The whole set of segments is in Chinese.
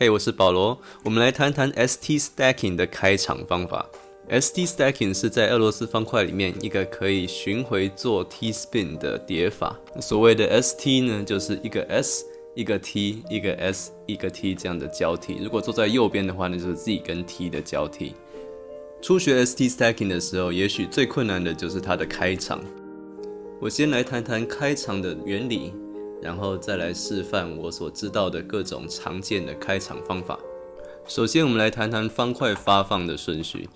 嘿，我是保罗，我们来谈谈 ST Stacking 的开场方法。ST Stacking 是在俄罗斯方块里面一个可以巡回做 T spin 的叠法。所谓的 ST 呢，就是一个 S 一个 T 一个 S 一个 T 这样的交替。如果坐在右边的话，那就是 Z 跟 T 的交替。初学 ST Stacking 的时候，也许最困难的就是它的开场。我先来谈谈开场的原理，然后再来示范我所知道的各种常见的开场方法。首先，我们来谈谈方块发放的顺序。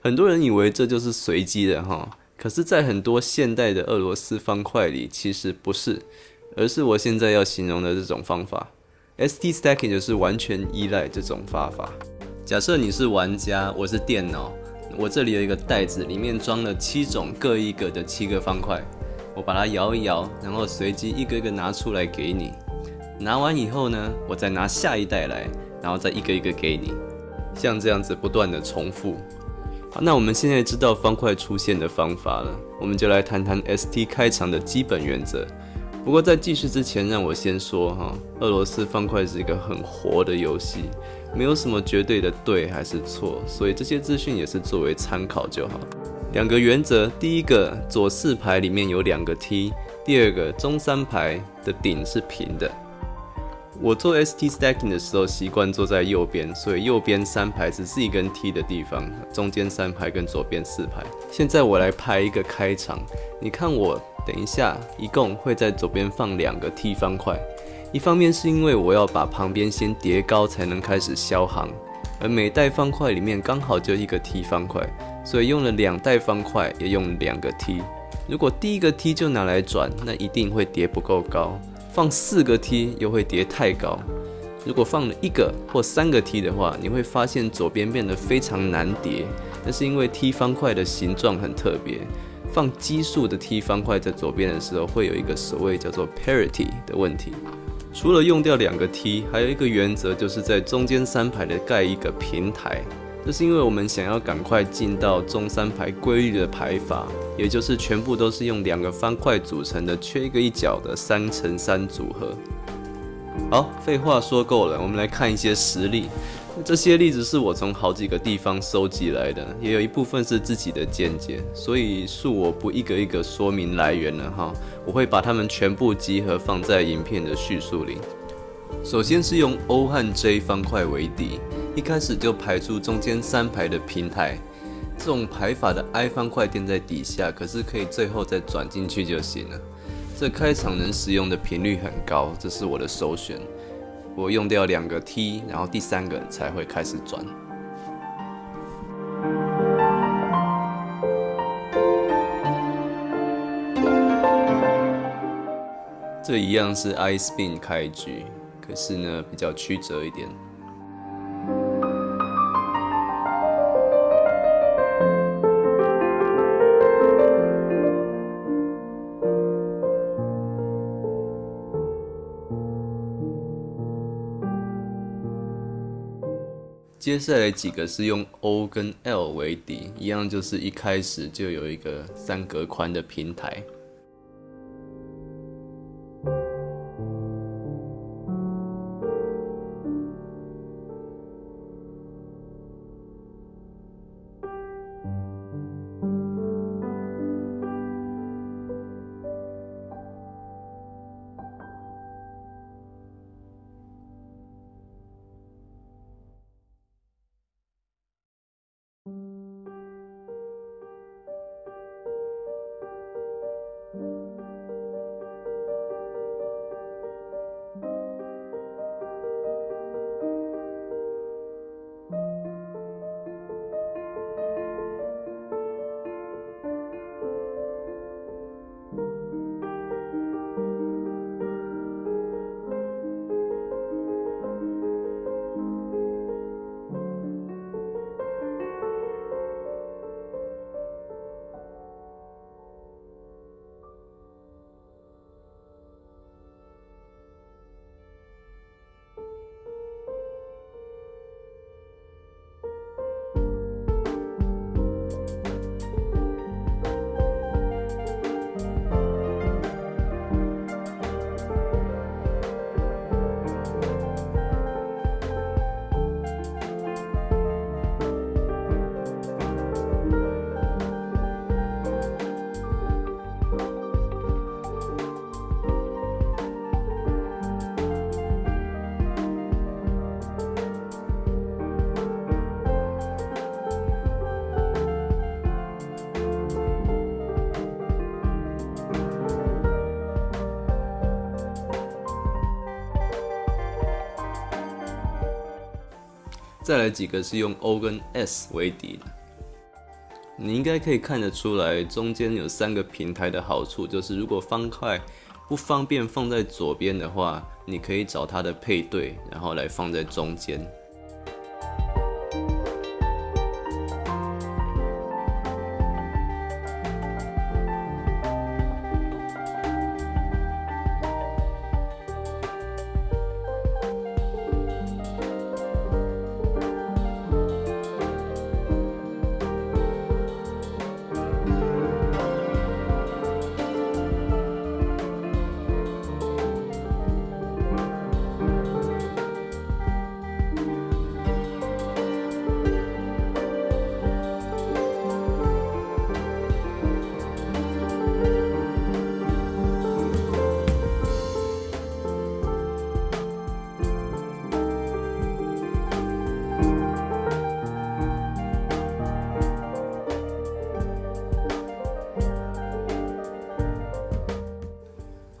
很多人以为这就是随机的哈，可是，在很多现代的俄罗斯方块里，其实不是，而是我现在要形容的这种方法。ST stacking 就是完全依赖这种方法。假设你是玩家，我是电脑，我这里有一个袋子，里面装了七种各一个的七个方块，我把它摇一摇，然后随机一个一个拿出来给你。拿完以后呢，我再拿下一袋来，然后再一个一个给你，像这样子不断的重复。好，那我们现在知道方块出现的方法了，我们就来谈谈 ST 开场的基本原则。不过在继续之前，让我先说哈，俄罗斯方块是一个很活的游戏，没有什么绝对的对还是错，所以这些资讯也是作为参考就好。两个原则，第一个，左四排里面有两个 T；第二个，中三排的顶是平的。我做 ST stacking 的时候，习惯坐在右边，所以右边三排是 Z 跟 T 的地方，中间三排跟左边四排。现在我来拍一个开场，你看我等一下一共会在左边放两个 T 方块，一方面是因为我要把旁边先叠高才能开始消行，而每袋方块里面刚好就一个 T 方块，所以用了两袋方块也用两个 T。如果第一个 T 就拿来转，那一定会叠不够高。放四个 T 又会叠太高，如果放了一个或三个 T 的话，你会发现左边变得非常难叠。那是因为 T 方块的形状很特别，放奇数的 T 方块在左边的时候，会有一个所谓叫做 parity 的问题。除了用掉两个 T，还有一个原则就是在中间三排的盖一个平台。这是因为我们想要赶快进到中三排规律的排法，也就是全部都是用两个方块组成的，缺一个一角的三乘三组合。好，废话说够了，我们来看一些实例。这些例子是我从好几个地方收集来的，也有一部分是自己的见解，所以恕我不一个一个说明来源了哈。我会把它们全部集合放在影片的叙述里。首先是用 O 和 J 方块为底。一开始就排出中间三排的平台，这种排法的 I 方块垫在底下，可是可以最后再转进去就行了。这开场能使用的频率很高，这是我的首选。我用掉两个 T，然后第三个才会开始转。这一样是 I spin 开局，可是呢比较曲折一点。接下来几个是用 O 跟 L 为底，一样就是一开始就有一个三格宽的平台。再来几个是用 O 跟 S 为底的。你应该可以看得出来，中间有三个平台的好处，就是如果方块不方便放在左边的话，你可以找它的配对，然后来放在中间。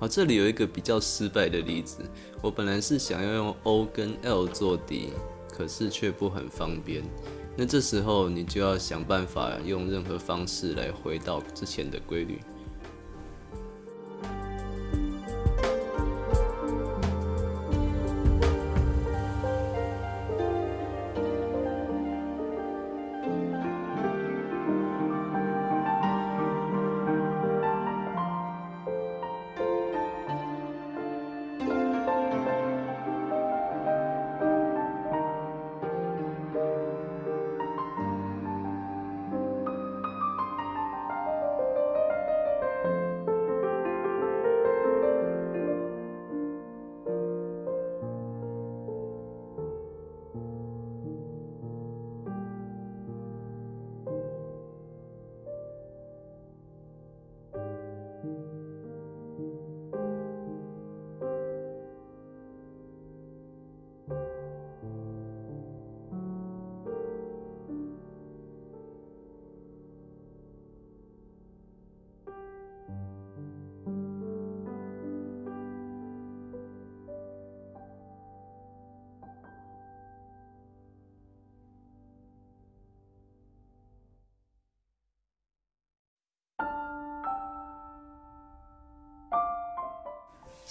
好，这里有一个比较失败的例子。我本来是想要用 O 跟 L 做底，可是却不很方便。那这时候你就要想办法用任何方式来回到之前的规律。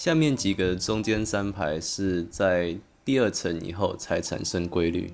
下面几个中间三排是在第二层以后才产生规律。